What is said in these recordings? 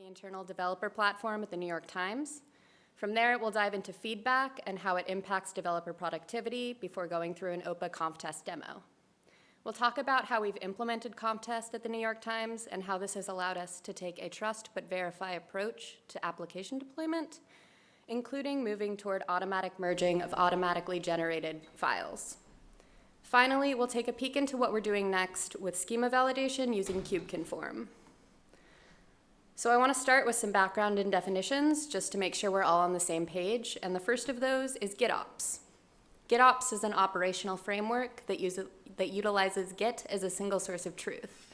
the internal developer platform at the New York Times. From there, we'll dive into feedback and how it impacts developer productivity before going through an OPA ConfTest demo. We'll talk about how we've implemented ConfTest at the New York Times and how this has allowed us to take a trust but verify approach to application deployment, including moving toward automatic merging of automatically generated files. Finally, we'll take a peek into what we're doing next with schema validation using KubeConform. So I want to start with some background and definitions just to make sure we're all on the same page. And the first of those is GitOps. GitOps is an operational framework that, uses, that utilizes Git as a single source of truth.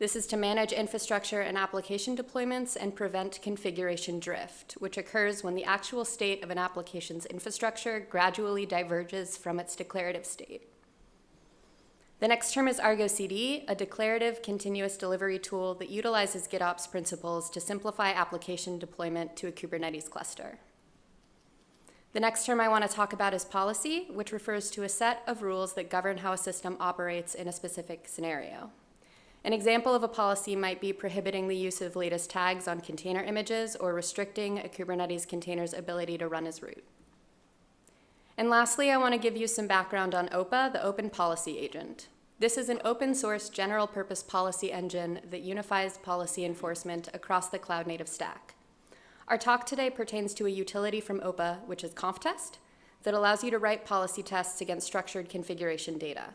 This is to manage infrastructure and application deployments and prevent configuration drift, which occurs when the actual state of an application's infrastructure gradually diverges from its declarative state. The next term is Argo CD, a declarative continuous delivery tool that utilizes GitOps principles to simplify application deployment to a Kubernetes cluster. The next term I want to talk about is policy, which refers to a set of rules that govern how a system operates in a specific scenario. An example of a policy might be prohibiting the use of latest tags on container images or restricting a Kubernetes container's ability to run as root. And lastly, I want to give you some background on OPA, the Open Policy Agent. This is an open source general purpose policy engine that unifies policy enforcement across the cloud native stack. Our talk today pertains to a utility from OPA, which is ConfTest, that allows you to write policy tests against structured configuration data.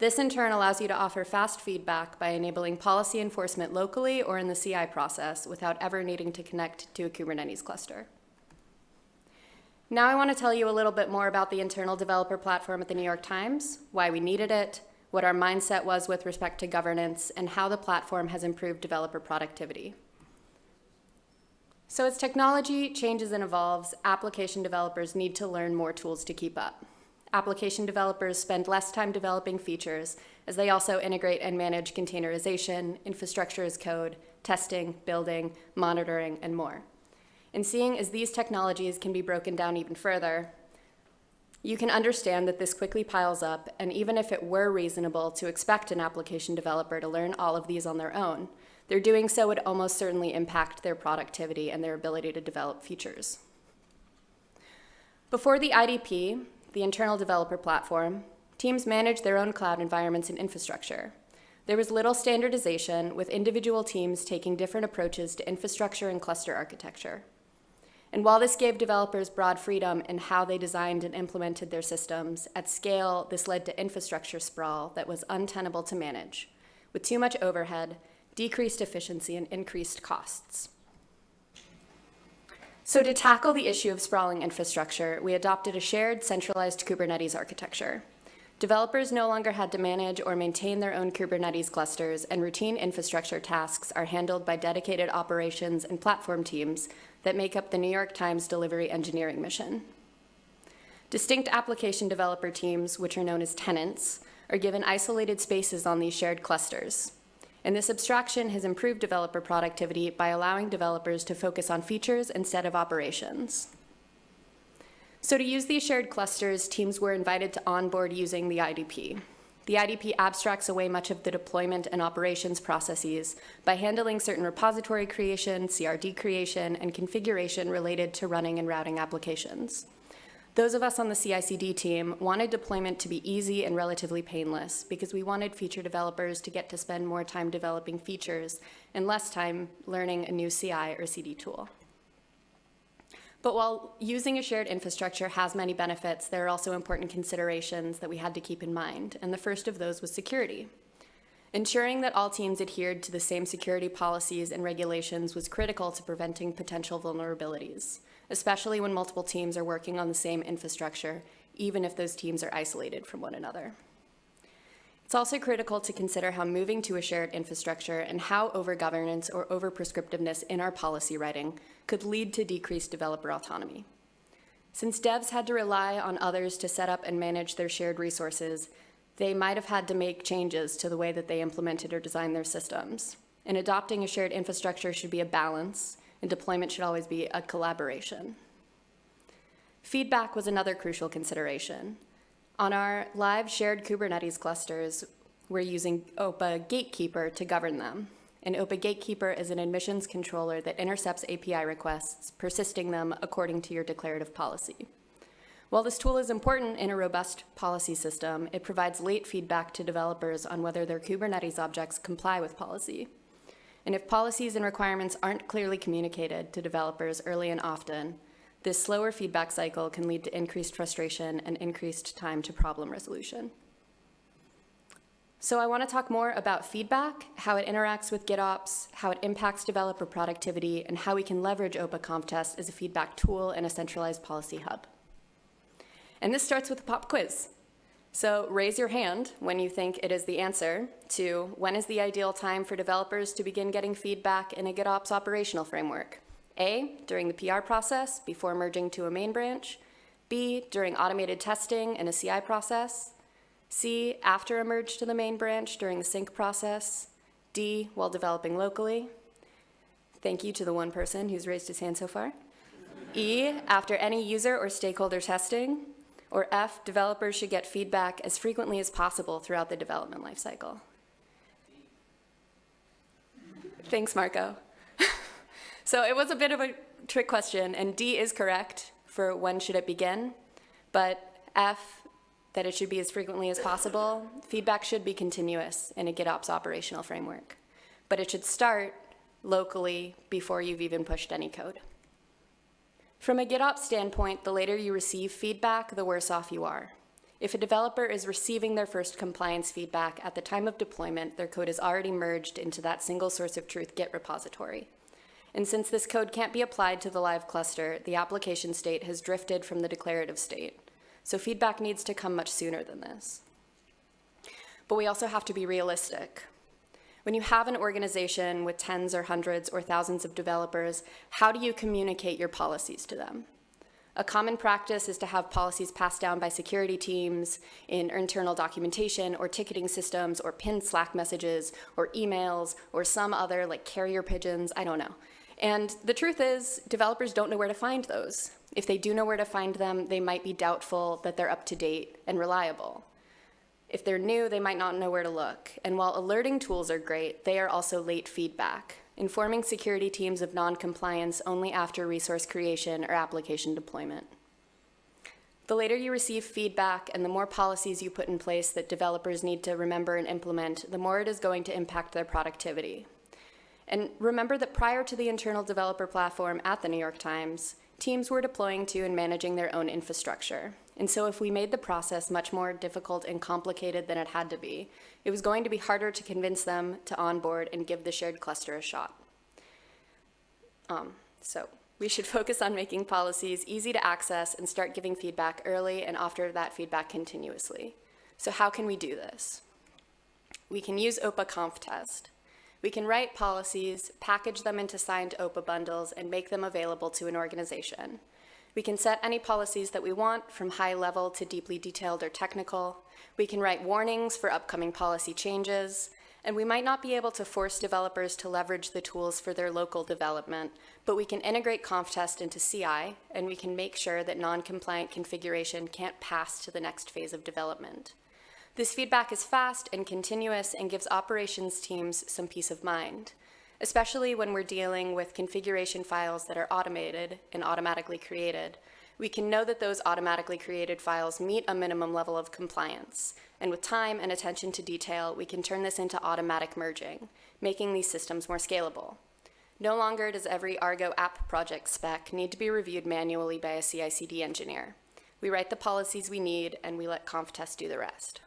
This in turn allows you to offer fast feedback by enabling policy enforcement locally or in the CI process without ever needing to connect to a Kubernetes cluster. Now I want to tell you a little bit more about the internal developer platform at the New York Times, why we needed it, what our mindset was with respect to governance, and how the platform has improved developer productivity. So as technology changes and evolves, application developers need to learn more tools to keep up. Application developers spend less time developing features as they also integrate and manage containerization, infrastructure as code, testing, building, monitoring, and more. And seeing as these technologies can be broken down even further, you can understand that this quickly piles up, and even if it were reasonable to expect an application developer to learn all of these on their own, their doing so would almost certainly impact their productivity and their ability to develop features. Before the IDP, the internal developer platform, teams managed their own cloud environments and infrastructure. There was little standardization, with individual teams taking different approaches to infrastructure and cluster architecture. And while this gave developers broad freedom in how they designed and implemented their systems, at scale, this led to infrastructure sprawl that was untenable to manage, with too much overhead, decreased efficiency, and increased costs. So to tackle the issue of sprawling infrastructure, we adopted a shared centralized Kubernetes architecture. Developers no longer had to manage or maintain their own Kubernetes clusters, and routine infrastructure tasks are handled by dedicated operations and platform teams that make up the New York Times delivery engineering mission. Distinct application developer teams, which are known as tenants, are given isolated spaces on these shared clusters. And this abstraction has improved developer productivity by allowing developers to focus on features instead of operations. So to use these shared clusters, teams were invited to onboard using the IDP. The IDP abstracts away much of the deployment and operations processes by handling certain repository creation, CRD creation, and configuration related to running and routing applications. Those of us on the CI/CD team wanted deployment to be easy and relatively painless because we wanted feature developers to get to spend more time developing features and less time learning a new CI or CD tool. But while using a shared infrastructure has many benefits, there are also important considerations that we had to keep in mind, and the first of those was security. Ensuring that all teams adhered to the same security policies and regulations was critical to preventing potential vulnerabilities, especially when multiple teams are working on the same infrastructure, even if those teams are isolated from one another. It's also critical to consider how moving to a shared infrastructure and how over-governance or over-prescriptiveness in our policy writing could lead to decreased developer autonomy. Since devs had to rely on others to set up and manage their shared resources, they might have had to make changes to the way that they implemented or designed their systems. And adopting a shared infrastructure should be a balance, and deployment should always be a collaboration. Feedback was another crucial consideration. On our live shared Kubernetes clusters, we're using OPA Gatekeeper to govern them. An OPA gatekeeper is an admissions controller that intercepts API requests, persisting them according to your declarative policy. While this tool is important in a robust policy system, it provides late feedback to developers on whether their Kubernetes objects comply with policy. And if policies and requirements aren't clearly communicated to developers early and often, this slower feedback cycle can lead to increased frustration and increased time to problem resolution. So I want to talk more about feedback, how it interacts with GitOps, how it impacts developer productivity, and how we can leverage OPA ConfTest as a feedback tool in a centralized policy hub. And this starts with a pop quiz. So raise your hand when you think it is the answer to when is the ideal time for developers to begin getting feedback in a GitOps operational framework? A, during the PR process before merging to a main branch. B, during automated testing in a CI process. C, after a merge to the main branch during the sync process. D, while developing locally. Thank you to the one person who's raised his hand so far. E, after any user or stakeholder testing. Or F, developers should get feedback as frequently as possible throughout the development lifecycle. Thanks, Marco. So it was a bit of a trick question, and D is correct for when should it begin, but F, that it should be as frequently as possible. Feedback should be continuous in a GitOps operational framework, but it should start locally before you've even pushed any code. From a GitOps standpoint, the later you receive feedback, the worse off you are. If a developer is receiving their first compliance feedback at the time of deployment, their code is already merged into that single source of truth Git repository. And since this code can't be applied to the live cluster, the application state has drifted from the declarative state. So feedback needs to come much sooner than this. But we also have to be realistic. When you have an organization with tens or hundreds or thousands of developers, how do you communicate your policies to them? A common practice is to have policies passed down by security teams in internal documentation or ticketing systems or pinned Slack messages or emails or some other like carrier pigeons, I don't know. And the truth is, developers don't know where to find those. If they do know where to find them, they might be doubtful that they're up to date and reliable. If they're new, they might not know where to look. And while alerting tools are great, they are also late feedback, informing security teams of non-compliance only after resource creation or application deployment. The later you receive feedback and the more policies you put in place that developers need to remember and implement, the more it is going to impact their productivity. And remember that prior to the internal developer platform at the New York Times, teams were deploying to and managing their own infrastructure. And so if we made the process much more difficult and complicated than it had to be, it was going to be harder to convince them to onboard and give the shared cluster a shot. Um, so we should focus on making policies easy to access and start giving feedback early and after that feedback continuously. So how can we do this? We can use OPA ConfTest. We can write policies, package them into signed OPA bundles, and make them available to an organization. We can set any policies that we want, from high level to deeply detailed or technical. We can write warnings for upcoming policy changes, and we might not be able to force developers to leverage the tools for their local development, but we can integrate ConfTest into CI, and we can make sure that non-compliant configuration can't pass to the next phase of development. This feedback is fast and continuous and gives operations teams some peace of mind especially when we're dealing with configuration files that are automated and automatically created. We can know that those automatically created files meet a minimum level of compliance. And with time and attention to detail, we can turn this into automatic merging, making these systems more scalable. No longer does every Argo app project spec need to be reviewed manually by a CI/CD engineer. We write the policies we need, and we let ConfTest do the rest.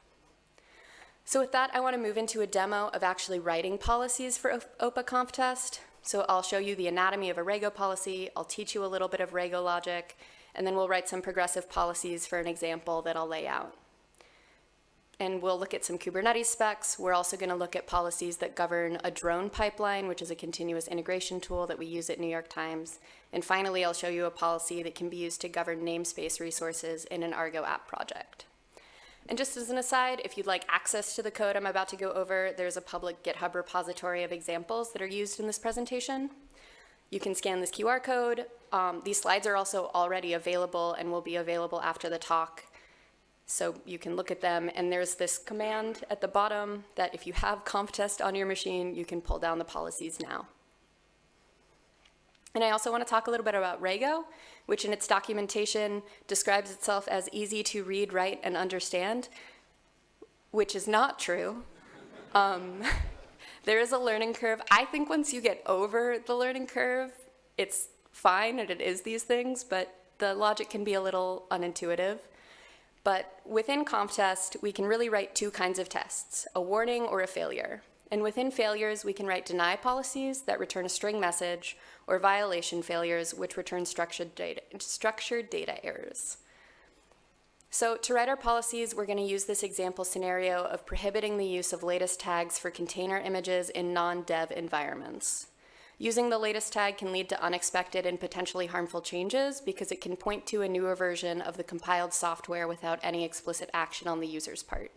So with that, I want to move into a demo of actually writing policies for OPA ConfTest. So I'll show you the anatomy of a Rego policy, I'll teach you a little bit of Rego logic, and then we'll write some progressive policies for an example that I'll lay out. And we'll look at some Kubernetes specs. We're also going to look at policies that govern a drone pipeline, which is a continuous integration tool that we use at New York Times. And finally, I'll show you a policy that can be used to govern namespace resources in an Argo app project. And just as an aside, if you'd like access to the code I'm about to go over, there's a public GitHub repository of examples that are used in this presentation. You can scan this QR code. Um, these slides are also already available and will be available after the talk. So you can look at them, and there's this command at the bottom that if you have ConfTest on your machine, you can pull down the policies now. And I also want to talk a little bit about Rego, which in its documentation describes itself as easy to read, write, and understand, which is not true. Um, there is a learning curve. I think once you get over the learning curve, it's fine and it is these things, but the logic can be a little unintuitive. But within ConfTest, we can really write two kinds of tests, a warning or a failure. And within failures, we can write deny policies that return a string message or violation failures which return structured data, structured data errors. So to write our policies, we're going to use this example scenario of prohibiting the use of latest tags for container images in non-dev environments. Using the latest tag can lead to unexpected and potentially harmful changes because it can point to a newer version of the compiled software without any explicit action on the user's part.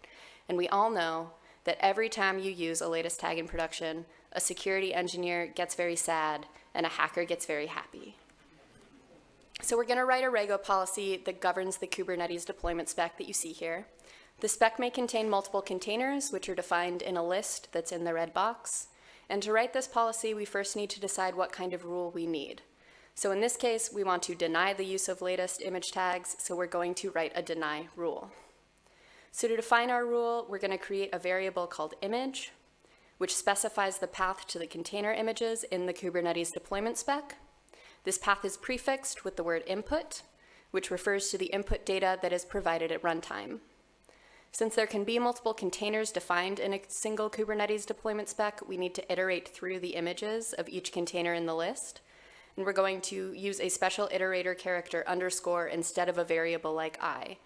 And we all know that every time you use a latest tag in production, a security engineer gets very sad and a hacker gets very happy. So we're gonna write a Rego policy that governs the Kubernetes deployment spec that you see here. The spec may contain multiple containers, which are defined in a list that's in the red box. And to write this policy, we first need to decide what kind of rule we need. So in this case, we want to deny the use of latest image tags, so we're going to write a deny rule. So to define our rule, we're going to create a variable called image, which specifies the path to the container images in the Kubernetes deployment spec. This path is prefixed with the word input, which refers to the input data that is provided at runtime. Since there can be multiple containers defined in a single Kubernetes deployment spec, we need to iterate through the images of each container in the list. And we're going to use a special iterator character underscore instead of a variable like i.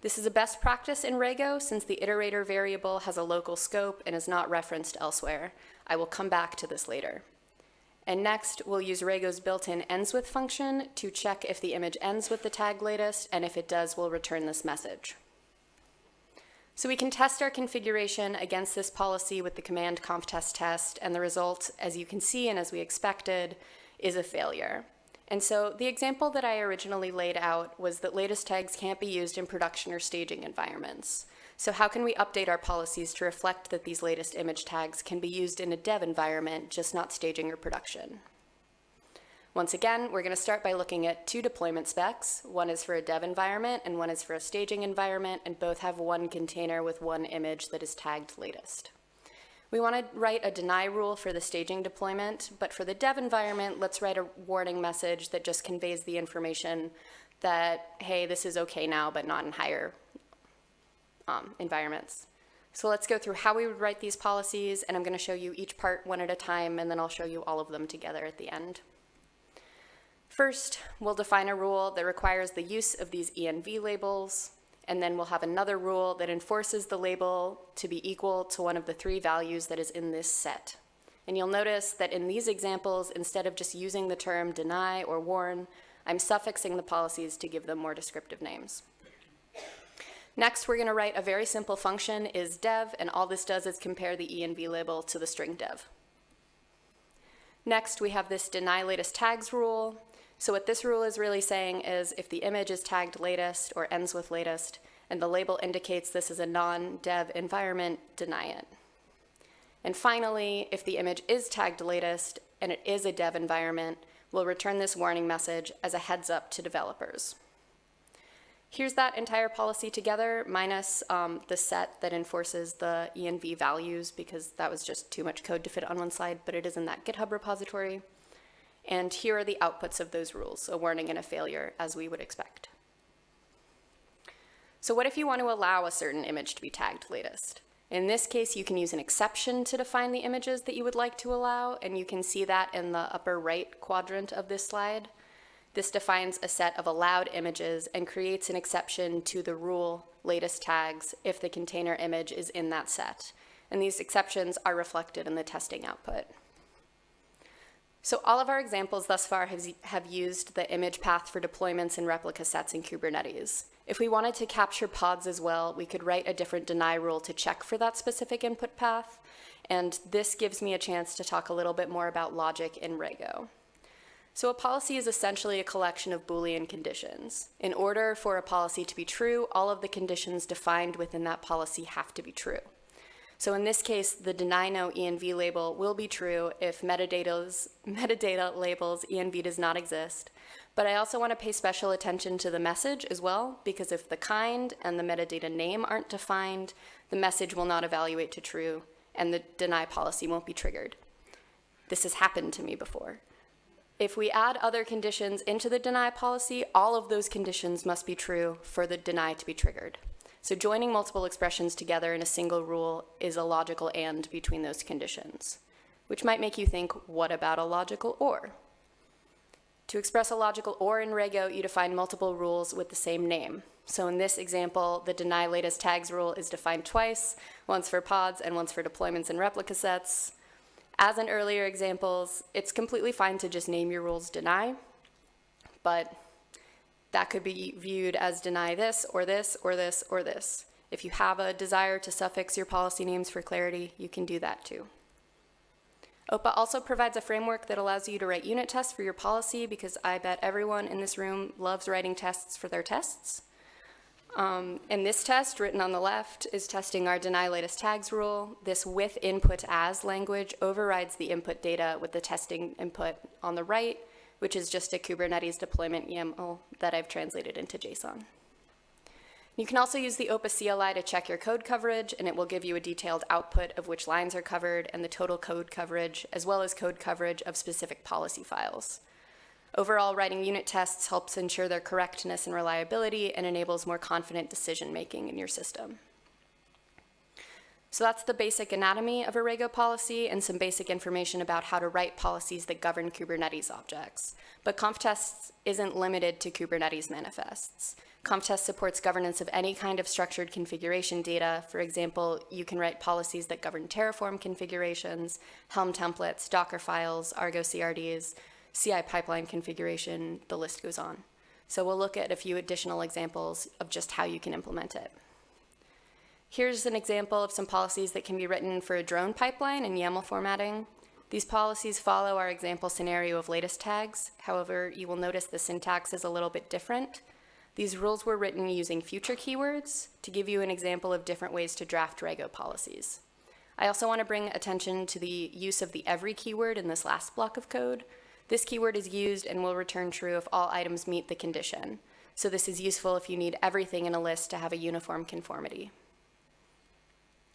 This is a best practice in Rego since the iterator variable has a local scope and is not referenced elsewhere. I will come back to this later. And next, we'll use Rego's built-in ends with function to check if the image ends with the tag latest, and if it does, we'll return this message. So we can test our configuration against this policy with the command conftest test, and the result, as you can see and as we expected, is a failure. And so the example that I originally laid out was that latest tags can't be used in production or staging environments. So how can we update our policies to reflect that these latest image tags can be used in a dev environment, just not staging or production? Once again, we're going to start by looking at two deployment specs. One is for a dev environment and one is for a staging environment, and both have one container with one image that is tagged latest. We want to write a deny rule for the staging deployment, but for the dev environment, let's write a warning message that just conveys the information that, hey, this is okay now, but not in higher um, environments. So let's go through how we would write these policies, and I'm going to show you each part one at a time, and then I'll show you all of them together at the end. First, we'll define a rule that requires the use of these ENV labels, and then we'll have another rule that enforces the label to be equal to one of the three values that is in this set. And you'll notice that in these examples, instead of just using the term deny or warn, I'm suffixing the policies to give them more descriptive names. Next, we're going to write a very simple function is dev, and all this does is compare the env label to the string dev. Next, we have this deny latest tags rule, so what this rule is really saying is if the image is tagged latest or ends with latest, and the label indicates this is a non-dev environment, deny it. And finally, if the image is tagged latest and it is a dev environment, we'll return this warning message as a heads up to developers. Here's that entire policy together, minus um, the set that enforces the ENV values, because that was just too much code to fit on one slide, but it is in that GitHub repository. And here are the outputs of those rules, a warning and a failure, as we would expect. So what if you want to allow a certain image to be tagged latest? In this case, you can use an exception to define the images that you would like to allow, and you can see that in the upper right quadrant of this slide. This defines a set of allowed images and creates an exception to the rule latest tags if the container image is in that set. And these exceptions are reflected in the testing output. So all of our examples thus far have, have used the image path for deployments and replica sets in Kubernetes. If we wanted to capture pods as well, we could write a different deny rule to check for that specific input path. And this gives me a chance to talk a little bit more about logic in Rego. So a policy is essentially a collection of Boolean conditions. In order for a policy to be true, all of the conditions defined within that policy have to be true. So in this case, the deny no env label will be true if metadata's, metadata labels env does not exist. But I also want to pay special attention to the message as well, because if the kind and the metadata name aren't defined, the message will not evaluate to true, and the deny policy won't be triggered. This has happened to me before. If we add other conditions into the deny policy, all of those conditions must be true for the deny to be triggered. So joining multiple expressions together in a single rule is a logical and between those conditions, which might make you think, what about a logical or? To express a logical or in Rego, you define multiple rules with the same name. So in this example, the deny latest tags rule is defined twice, once for pods and once for deployments and replica sets. As in earlier examples, it's completely fine to just name your rules deny, but that could be viewed as deny this or this or this or this. If you have a desire to suffix your policy names for clarity, you can do that too. OPA also provides a framework that allows you to write unit tests for your policy because I bet everyone in this room loves writing tests for their tests. Um, and this test, written on the left, is testing our deny latest tags rule. This with input as language overrides the input data with the testing input on the right, which is just a Kubernetes deployment YAML that I've translated into JSON. You can also use the OPA CLI to check your code coverage, and it will give you a detailed output of which lines are covered and the total code coverage, as well as code coverage of specific policy files. Overall, writing unit tests helps ensure their correctness and reliability and enables more confident decision making in your system. So that's the basic anatomy of a Rego policy and some basic information about how to write policies that govern Kubernetes objects. But ConfTests isn't limited to Kubernetes manifests. ConfTest supports governance of any kind of structured configuration data. For example, you can write policies that govern Terraform configurations, Helm templates, Docker files, Argo CRDs, CI pipeline configuration, the list goes on. So we'll look at a few additional examples of just how you can implement it. Here's an example of some policies that can be written for a drone pipeline in YAML formatting. These policies follow our example scenario of latest tags. However, you will notice the syntax is a little bit different. These rules were written using future keywords to give you an example of different ways to draft Rego policies. I also want to bring attention to the use of the every keyword in this last block of code. This keyword is used and will return true if all items meet the condition. So this is useful if you need everything in a list to have a uniform conformity.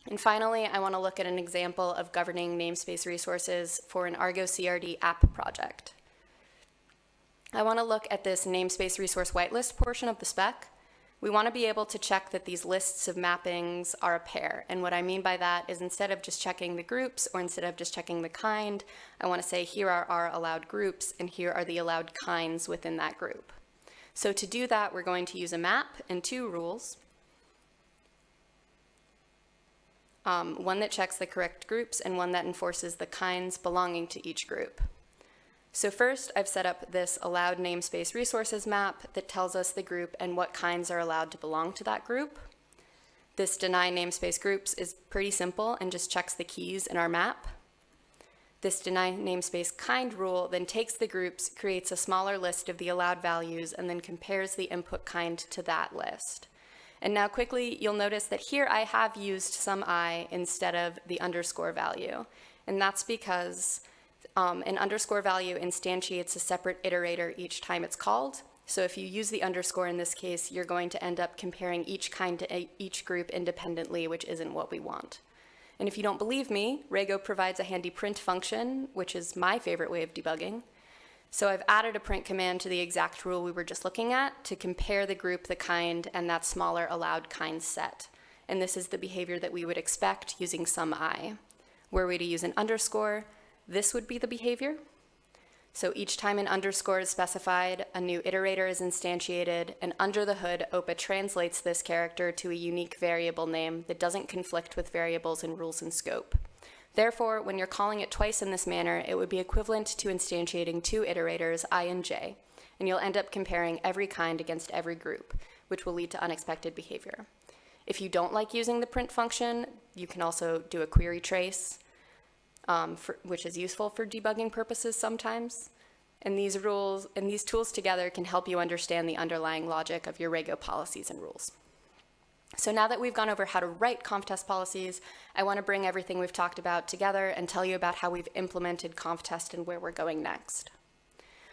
And finally, I want to look at an example of governing namespace resources for an Argo CRD app project. I want to look at this namespace resource whitelist portion of the spec. We want to be able to check that these lists of mappings are a pair. And what I mean by that is instead of just checking the groups or instead of just checking the kind, I want to say here are our allowed groups and here are the allowed kinds within that group. So to do that, we're going to use a map and two rules. Um, one that checks the correct groups and one that enforces the kinds belonging to each group. So first, I've set up this allowed namespace resources map that tells us the group and what kinds are allowed to belong to that group. This deny namespace groups is pretty simple and just checks the keys in our map. This deny namespace kind rule then takes the groups, creates a smaller list of the allowed values, and then compares the input kind to that list. And now quickly, you'll notice that here I have used some i instead of the underscore value. And that's because um, an underscore value instantiates a separate iterator each time it's called. So if you use the underscore in this case, you're going to end up comparing each kind to each group independently, which isn't what we want. And if you don't believe me, Rego provides a handy print function, which is my favorite way of debugging. So I've added a print command to the exact rule we were just looking at to compare the group, the kind, and that smaller allowed kind set. And this is the behavior that we would expect using some i. Were we to use an underscore, this would be the behavior. So each time an underscore is specified, a new iterator is instantiated, and under the hood, OPA translates this character to a unique variable name that doesn't conflict with variables in rules and scope. Therefore, when you're calling it twice in this manner, it would be equivalent to instantiating two iterators, i and j, and you'll end up comparing every kind against every group, which will lead to unexpected behavior. If you don't like using the print function, you can also do a query trace, um, for, which is useful for debugging purposes sometimes. And these rules and these tools together can help you understand the underlying logic of your Rego policies and rules. So now that we've gone over how to write ConfTest policies, I want to bring everything we've talked about together and tell you about how we've implemented ConfTest and where we're going next.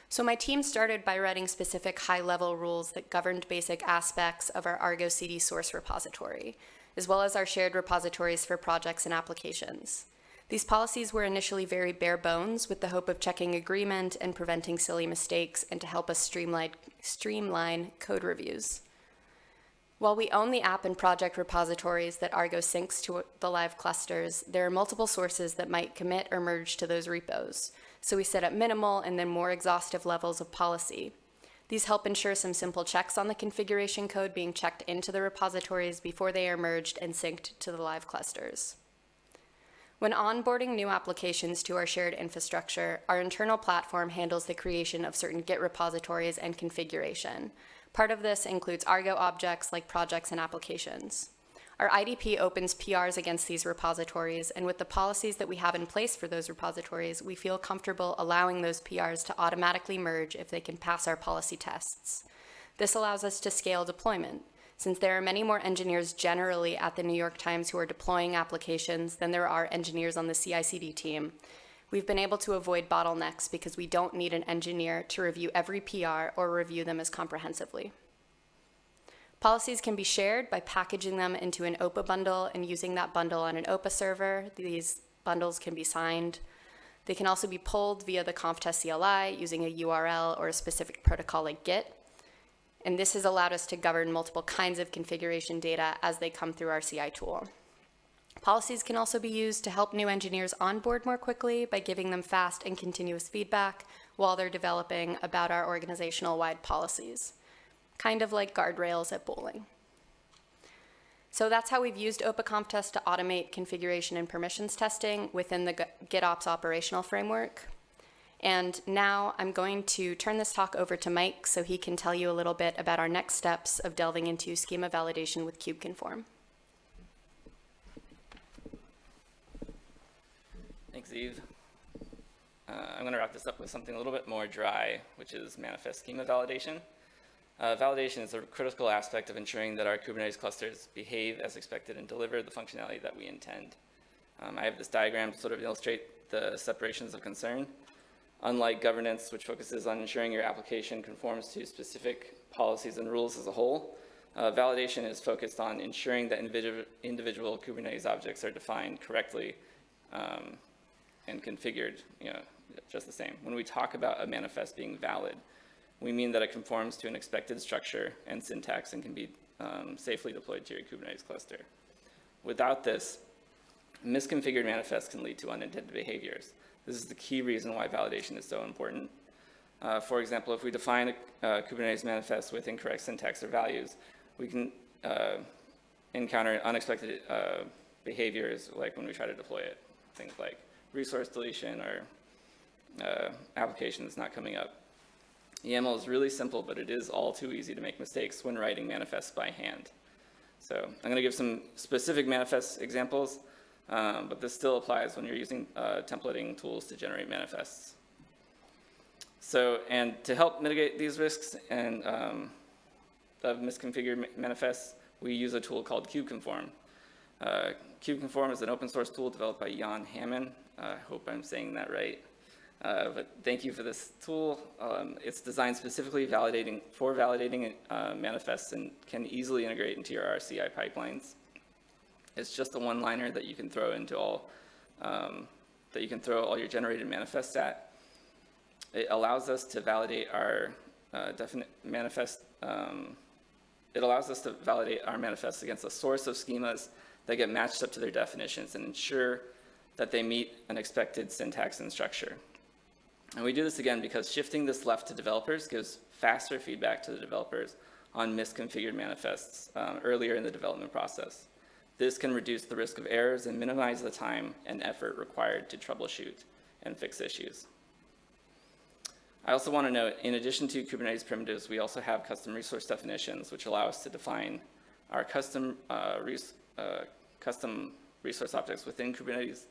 So my team started by writing specific high-level rules that governed basic aspects of our Argo CD source repository, as well as our shared repositories for projects and applications. These policies were initially very bare bones with the hope of checking agreement and preventing silly mistakes and to help us streamline, streamline code reviews. While we own the app and project repositories that Argo syncs to the live clusters, there are multiple sources that might commit or merge to those repos. So we set up minimal and then more exhaustive levels of policy. These help ensure some simple checks on the configuration code being checked into the repositories before they are merged and synced to the live clusters. When onboarding new applications to our shared infrastructure, our internal platform handles the creation of certain Git repositories and configuration. Part of this includes Argo objects like projects and applications. Our IDP opens PRs against these repositories, and with the policies that we have in place for those repositories, we feel comfortable allowing those PRs to automatically merge if they can pass our policy tests. This allows us to scale deployment. Since there are many more engineers generally at the New York Times who are deploying applications than there are engineers on the CI/CD team, we've been able to avoid bottlenecks because we don't need an engineer to review every PR or review them as comprehensively. Policies can be shared by packaging them into an OPA bundle and using that bundle on an OPA server. These bundles can be signed. They can also be pulled via the ConfTest CLI using a URL or a specific protocol like Git. And this has allowed us to govern multiple kinds of configuration data as they come through our CI tool. Policies can also be used to help new engineers onboard more quickly by giving them fast and continuous feedback while they're developing about our organizational-wide policies, kind of like guardrails at bowling. So that's how we've used OPA ConfTest to automate configuration and permissions testing within the GitOps operational framework. And now I'm going to turn this talk over to Mike so he can tell you a little bit about our next steps of delving into schema validation with KubeConform. Thanks, Eve. Uh, I'm going to wrap this up with something a little bit more dry, which is manifest schema validation. Uh, validation is a critical aspect of ensuring that our Kubernetes clusters behave as expected and deliver the functionality that we intend. Um, I have this diagram to sort of illustrate the separations of concern. Unlike governance, which focuses on ensuring your application conforms to specific policies and rules as a whole, uh, validation is focused on ensuring that individual, individual Kubernetes objects are defined correctly um, and configured, you know, just the same. When we talk about a manifest being valid, we mean that it conforms to an expected structure and syntax and can be um, safely deployed to your Kubernetes cluster. Without this, misconfigured manifests can lead to unintended behaviors. This is the key reason why validation is so important. Uh, for example, if we define a, a, Kubernetes manifest with incorrect syntax or values, we can uh, encounter unexpected uh, behaviors like when we try to deploy it. Things like resource deletion or uh, application that's not coming up. YAML is really simple, but it is all too easy to make mistakes when writing manifests by hand. So I'm going to give some specific manifest examples, um, but this still applies when you're using uh, templating tools to generate manifests. So, and to help mitigate these risks and um, of misconfigured manifests, we use a tool called KubeConform. Uh, KubeConform is an open source tool developed by Yann Hamon I hope I'm saying that right. Uh, but thank you for this tool. Um, it's designed specifically validating for validating uh, manifests and can easily integrate into your RCI pipelines. It's just a one-liner that you can throw into all um, that you can throw all your generated manifests at. It allows us to validate our uh, definite manifest. Um, it allows us to validate our manifests against a source of schemas that get matched up to their definitions and ensure that they meet an expected syntax and structure. And we do this again because shifting this left to developers gives faster feedback to the developers on misconfigured manifests um, earlier in the development process. This can reduce the risk of errors and minimize the time and effort required to troubleshoot and fix issues. I also want to note, in addition to Kubernetes primitives, we also have custom resource definitions, which allow us to define our custom, uh, res uh, custom resource objects within Kubernetes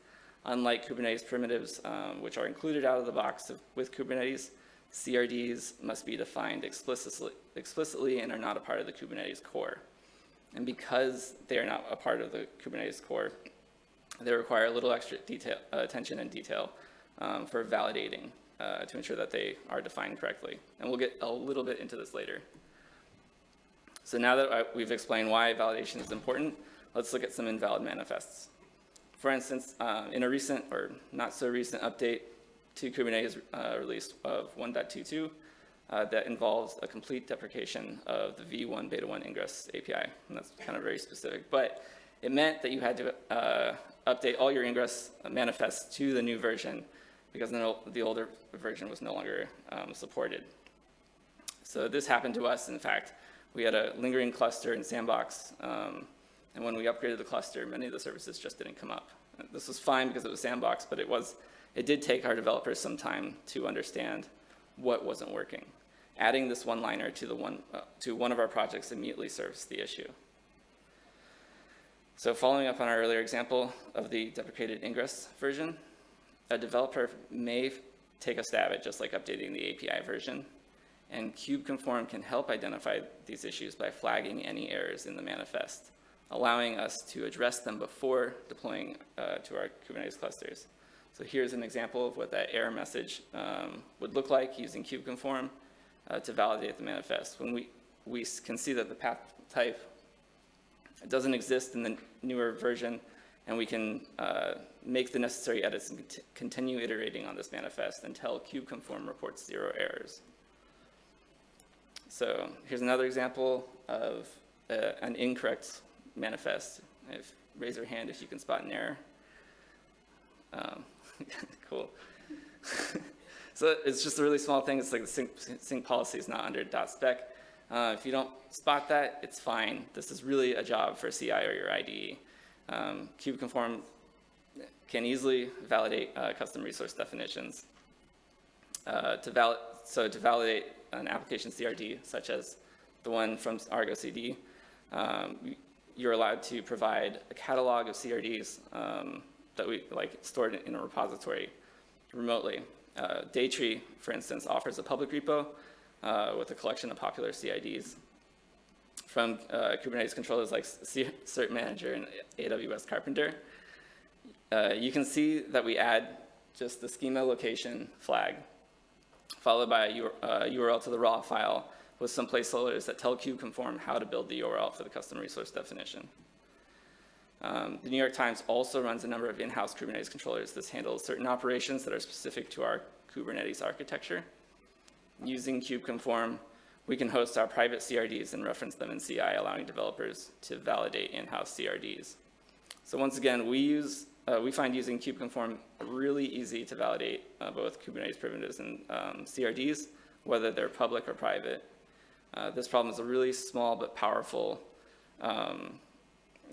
Unlike Kubernetes primitives, um, which are included out of the box of, with Kubernetes, CRDs must be defined explicitly, explicitly and are not a part of the Kubernetes core. And because they are not a part of the Kubernetes core, they require a little extra detail, uh, attention and detail um, for validating uh, to ensure that they are defined correctly. And we'll get a little bit into this later. So now that we've explained why validation is important, let's look at some invalid manifests. For instance, uh, in a recent or not so recent update to Kubernetes uh, release of 1.22, uh, that involves a complete deprecation of the V1 Beta 1 Ingress API. And that's kind of very specific. But it meant that you had to uh, update all your Ingress manifests to the new version because the, the older version was no longer um, supported. So this happened to us, in fact. We had a lingering cluster in Sandbox, um, and when we upgraded the cluster, many of the services just didn't come up. This was fine because it was Sandbox, but it, was, it did take our developers some time to understand what wasn't working. Adding this one-liner to, the one, uh, to one of our projects immediately serves the issue. So following up on our earlier example of the deprecated Ingress version, a developer may take a stab at just like updating the API version, and KubeConform can help identify these issues by flagging any errors in the manifest, allowing us to address them before deploying uh, to our Kubernetes clusters. So here's an example of what that error message um, would look like using KubeConform uh, to validate the manifest. When we, we can see that the path type doesn't exist in the newer version, and we can uh, make the necessary edits and cont continue iterating on this manifest until KubeConform reports zero errors. So here's another example of uh, an incorrect manifest. If, raise your hand if you can spot an error. Um, cool. so it's just a really small thing. It's like the sync, sync policy is not under .spec. Uh, if you don't spot that, it's fine. This is really a job for CI or your IDE. Um, KubeConform can easily validate uh, custom resource definitions. Uh, to val so to validate an application CRD, such as the one from Argo CD, um, you're allowed to provide a catalog of CRDs um, that we like stored in a repository remotely. Uh, Datree, for instance, offers a public repo uh, with a collection of popular CIDs from uh, Kubernetes controllers like Cert Manager and AWS Karpenter. Uh, you can see that we add just the schema location flag followed by a URL uh, to the raw file with some placeholders that tell kubeconform how to build the URL for the custom resource definition. Um, the New York Times also runs a number of in-house Kubernetes controllers. This handles certain operations that are specific to our Kubernetes architecture. Using kubeconform, we can host our private CRDs and reference them in CI, allowing developers to validate in-house CRDs. So once again, we use uh, we find using kubeconform really easy to validate uh, both Kubernetes primitives and um, CRDs, whether they're public or private. Uh, this problem is a really small but powerful, um,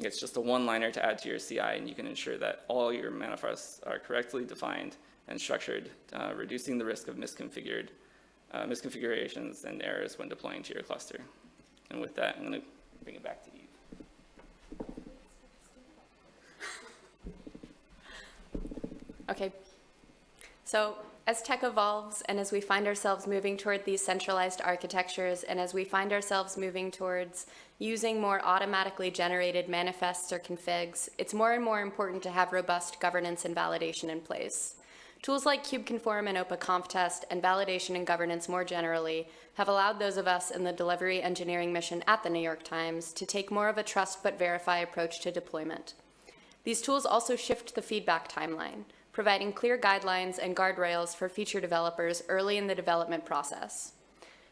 it's just a one-liner to add to your CI and you can ensure that all your manifests are correctly defined and structured, uh, reducing the risk of misconfigured, uh, misconfigurations and errors when deploying to your cluster. And with that, I'm gonna bring it back to you. Okay. So as tech evolves and as we find ourselves moving toward these centralized architectures and as we find ourselves moving towards using more automatically generated manifests or configs, it's more and more important to have robust governance and validation in place. Tools like KubeConform and OpaConfTest and validation and governance more generally have allowed those of us in the delivery engineering mission at the New York Times to take more of a trust but verify approach to deployment. These tools also shift the feedback timeline providing clear guidelines and guardrails for feature developers early in the development process.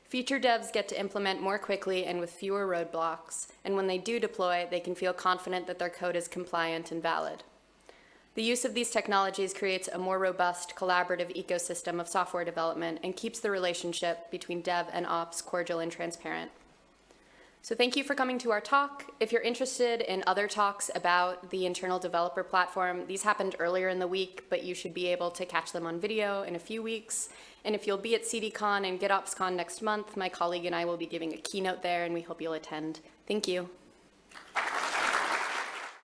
Feature devs get to implement more quickly and with fewer roadblocks, and when they do deploy, they can feel confident that their code is compliant and valid. The use of these technologies creates a more robust, collaborative ecosystem of software development and keeps the relationship between dev and ops cordial and transparent. So thank you for coming to our talk. If you're interested in other talks about the internal developer platform, these happened earlier in the week, but you should be able to catch them on video in a few weeks. And if you'll be at CDCon and GitOpsCon next month, my colleague and I will be giving a keynote there, and we hope you'll attend. Thank you.